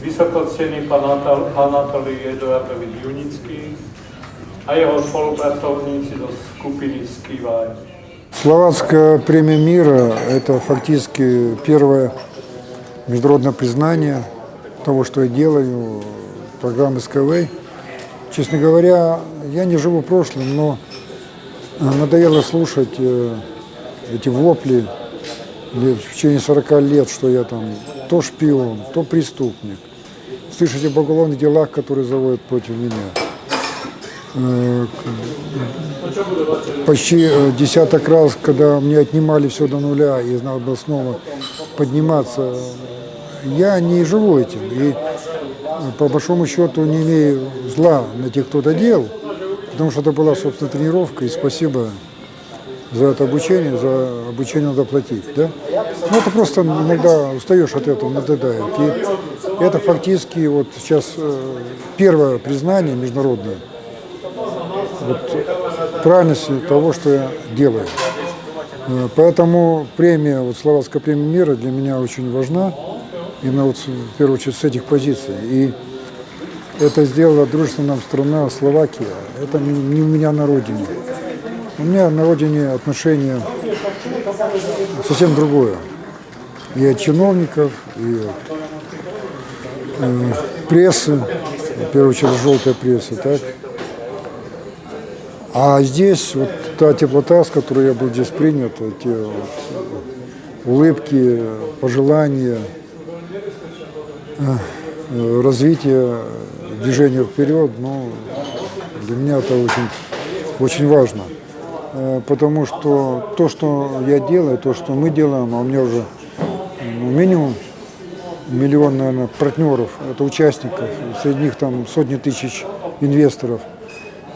vysocený pán Anatol- Anatolij Eduardovič Junický a jeho spolupracovníci zo skupiny Skivaj. Словацкая премия мира – это фактически первое международное признание того, что я делаю, программы Skyway. Честно говоря, я не живу прошлым, но э, надоело слушать э, эти вопли в течение 40 лет, что я там то шпион, то преступник. Слышать об уголовных делах, которые заводят против меня. Э, почти э, десяток раз, когда мне отнимали все до нуля и надо было снова подниматься, я не живу этим. И по большому счету не имею зла на тех, кто это делал, потому что это была, собственно, тренировка, и спасибо за это обучение, за обучение надо платить, да? Ну, это просто иногда устаешь от этого, надоедает. И это фактически вот сейчас э, первое признание международное вот, правильности того, что я делаю. Э, Поэтому премия, вот Словацкая премия мира для меня очень важна, именно вот в первую очередь с этих позиций. И это сделала дружественная нам страна Словакия. Это не у меня на родине. У меня на родине отношение совсем другое. И от чиновников, и от э, прессы, в первую очередь желтая пресса, так? А здесь вот та теплота, с которой я был здесь принят, те вот улыбки, пожелания, э, развитие, движение вперед, ну, для меня это очень, очень важно. Э, Потому что то, что я делаю, то, что мы делаем, а у меня уже ну, минимум миллион, наверное, партнеров, это участников, среди них там сотни тысяч инвесторов.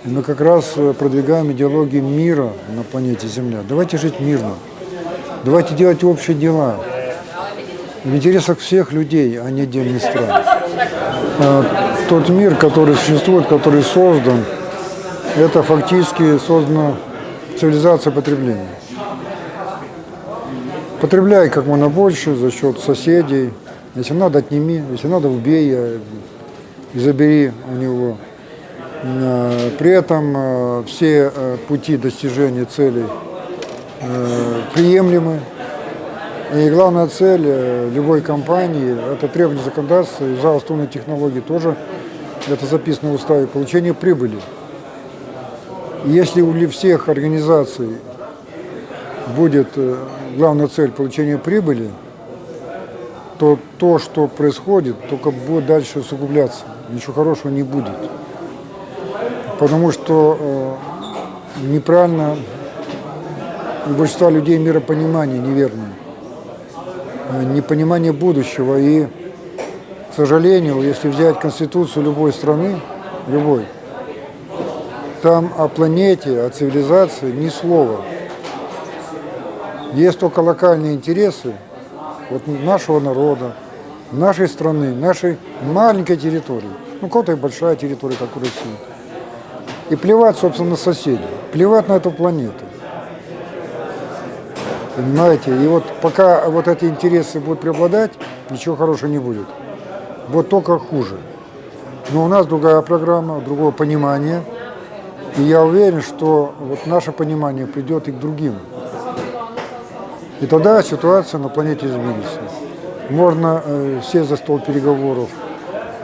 И мы как раз э, продвигаем идеологию мира на планете Земля. Давайте жить мирно. Давайте делать общие дела. В интересах всех людей, а не отдельных стран. Э, Тот мир, который существует, который создан, это фактически создана цивилизация потребления. Потребляй как можно больше за счет соседей. Если надо, отними. Если надо, убей и забери у него. Э, При этом э, все э, пути достижения целей приемлемы. И главная цель любой компании – это требование законодательства и за основные технологии тоже, это записано в уставе, получение прибыли. Если у всех организаций будет э, главная цель получения прибыли, то то, что происходит, только будет дальше усугубляться. Ничего хорошего не будет. Потому что э, неправильно у большинства людей миропонимание неверное. Э, Непонимание будущего. И, к сожалению, если взять конституцию любой страны, любой, там о планете, о цивилизации ни слова. Есть только локальные интересы вот нашего народа, нашей страны, нашей маленькой территории. Ну, кого-то и большая территория, как у России. И плевать, собственно, на соседей, плевать на эту планету. Понимаете? И вот пока вот эти интересы будут преобладать, ничего хорошего не будет. Вот только хуже. Но у нас другая программа, другое понимание. И я уверен, что вот наше понимание придет и к другим. И тогда ситуация на планете изменится. Можно э, сесть за стол переговоров,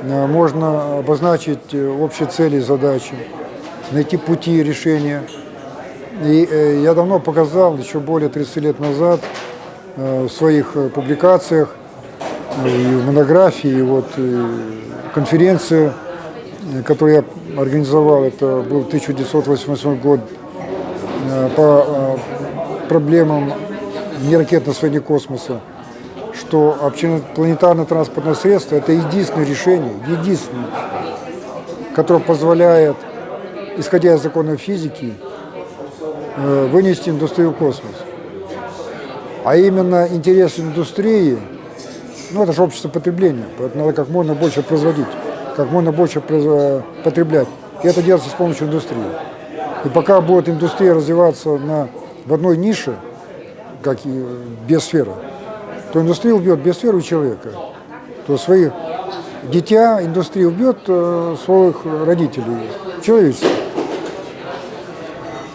э, можно обозначить э, общие цели и задачи, найти пути решения. И э, я давно показал, еще более 30 лет назад, э, в своих э, публикациях, э, и в монографии, и вот э, конференция, которую я организовал, это был 1988 год, э, по э, проблемам неракетного освоения космоса, что общепланетарное транспортное средство – это единственное решение, единственное, которое позволяет, исходя из законов физики, э, вынести индустрию в космос. А именно интерес индустрии, ну это же общество потребления, поэтому надо как можно больше производить, как можно больше потреблять. И это делается с помощью индустрии. И пока будет индустрия развиваться на, в одной нише, как и биосфера, то индустрия убьет биосферу и человека, то свои дитя, индустрия убьет э, своих родителей, человечество.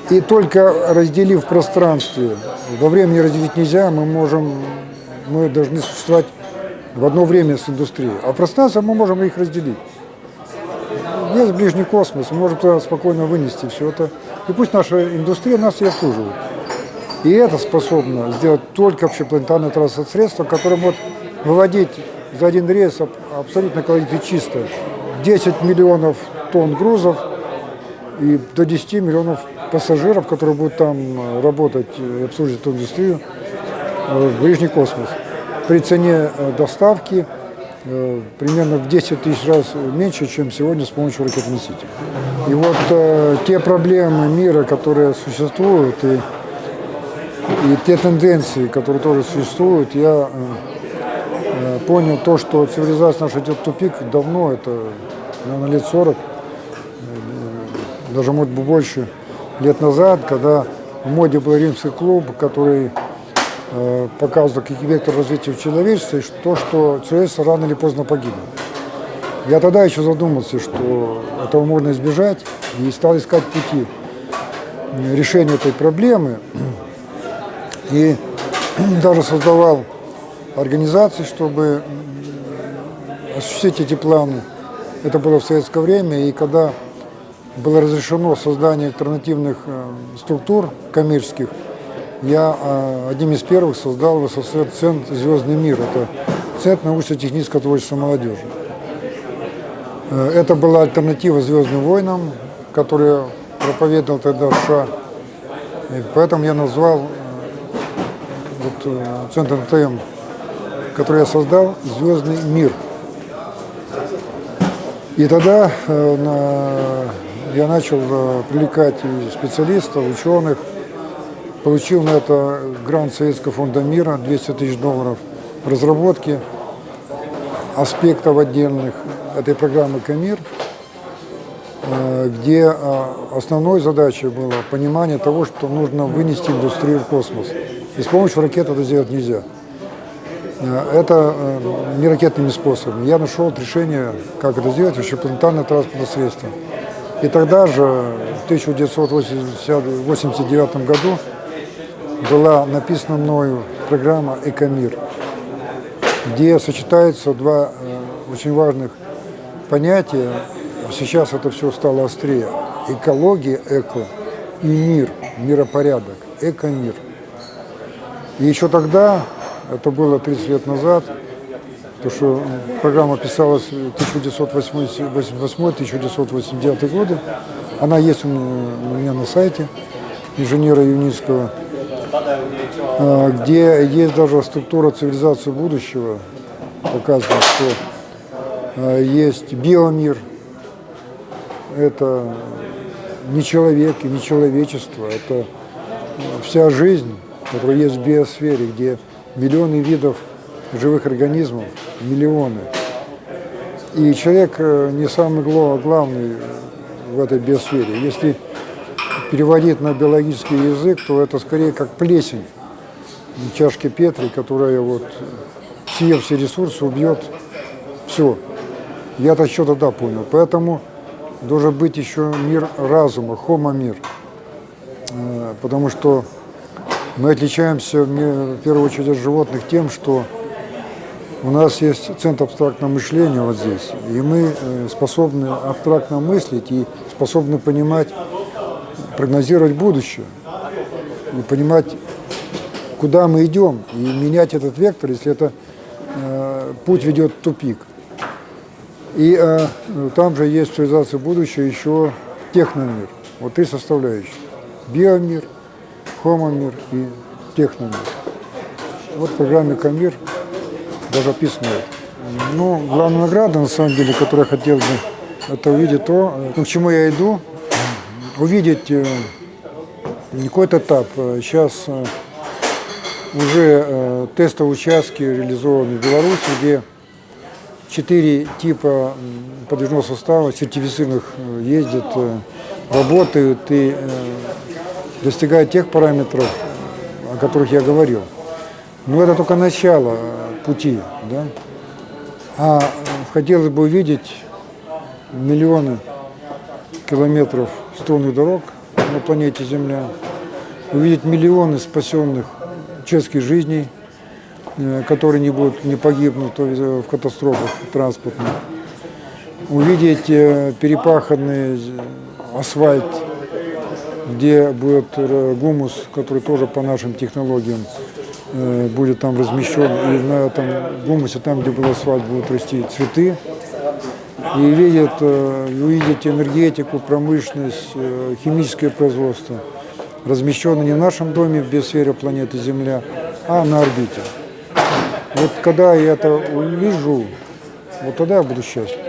И только разделив пространстве, во времени разделить нельзя, мы можем, мы должны существовать в одно время с индустрией. А пространство мы можем их разделить. Есть ближний космос, мы можем туда спокойно вынести все это. И пусть наша индустрия нас и обслуживает. И это способно сделать только общепланетарное транспортное средство, которое может выводить за один рейс аб- абсолютно экологически чисто 10 миллионов тонн грузов и до 10 миллионов пассажиров, которые будут там э, работать и обслуживать эту индустрию э, в ближний космос. При цене э, доставки э, примерно в 10 тысяч раз меньше, чем сегодня с помощью ракет-носителей. И вот э, те проблемы мира, которые существуют, и, и те тенденции, которые тоже существуют, я понял то, что цивилизация наша идет в тупик давно, это, наверное, лет 40, даже, может быть, больше лет назад, когда в моде был римский клуб, который показывал как вектор развития человечества, и то, что человечество рано или поздно погибнет. Я тогда еще задумался, что этого можно избежать, и стал искать пути э, решения этой проблемы. И даже создавал организации, чтобы осуществить эти планы. Это было в советское время, и когда было разрешено создание альтернативных э, структур коммерческих, я э, одним из первых создал в СССР Центр «Звездный мир». Это Центр научно-технического творчества молодежи. Э, Это была альтернатива «Звездным войнам», которые проповедовал тогда США. И поэтому я назвал э, вот, э, Центр НТМ, который я создал, «Звездный мир». И тогда я начал привлекать специалистов, ученых, получил на это грант Советского фонда мира 200 тысяч долларов в разработке аспектов отдельных этой программы «Камир», э, где э, основной задачей было понимание того, что нужно вынести индустрию в космос. И с помощью ракет это сделать нельзя. Э, Это не ракетными способами. Я нашел решение, как это сделать, общепланетарное транспортное средство. И тогда же, в 1989 году, была написана мною программа «Экомир», где сочетаются два э, очень важных понятия. Сейчас это все стало острее. Экология, эко, и мир, миропорядок, экомир. И еще тогда, это было 30 лет назад, то что программа писалась в 1988-1989 годы, она есть у меня, на сайте инженера Юницкого, где есть даже структура цивилизации будущего, показано, что а, есть биомир, это не человек и не человечество, это вся жизнь, которая есть в биосфере, где миллионы видов живых организмов, миллионы. И человек э, не самый главный в этой биосфере. Если переводить на биологический язык, то это скорее как плесень в чашке Петри, которая вот, съев все ресурсы, убьет все. Я это еще тогда понял. Поэтому должен быть еще мир разума, хомо-мир. Э, Потому что мы отличаемся в первую очередь от животных тем, что у нас есть центр абстрактного мышления вот здесь, и мы э, способны абстрактно мыслить и способны понимать, прогнозировать будущее, и понимать, куда мы идем, и менять этот вектор, если это э, путь ведет в тупик. И э, там же есть в цивилизации будущего еще техномир. Вот три составляющие. Биомир, хомомир и техномир. Вот в программе Камир даже описано это. Ну, главная награда, на самом деле, которую я хотел бы, это увидеть то, э, к чему я иду, увидеть э, какой-то этап. Э, Сейчас э, уже э, тестовые участки реализованы в Беларуси, где четыре типа подвижного состава сертифицированных ездят, работают и достигают тех параметров, о которых я говорил. Но это только начало пути. Да? А хотелось бы увидеть миллионы километров струнных дорог на планете Земля, увидеть миллионы спасенных человеческих жизней, э, которые не будут, не погибнут в катастрофах транспортных, увидеть э, перепаханный асфальт, где будет э, гумус, который тоже по нашим технологиям э, будет там размещен, и на этом гумусе, там, где был асфальт, будут расти цветы, и видят, э, увидеть энергетику, промышленность, э, химическое производство, размещенное не в нашем доме в биосфере планеты Земля, а на орбите. Вот когда я это увижу, вот тогда я буду счастлив.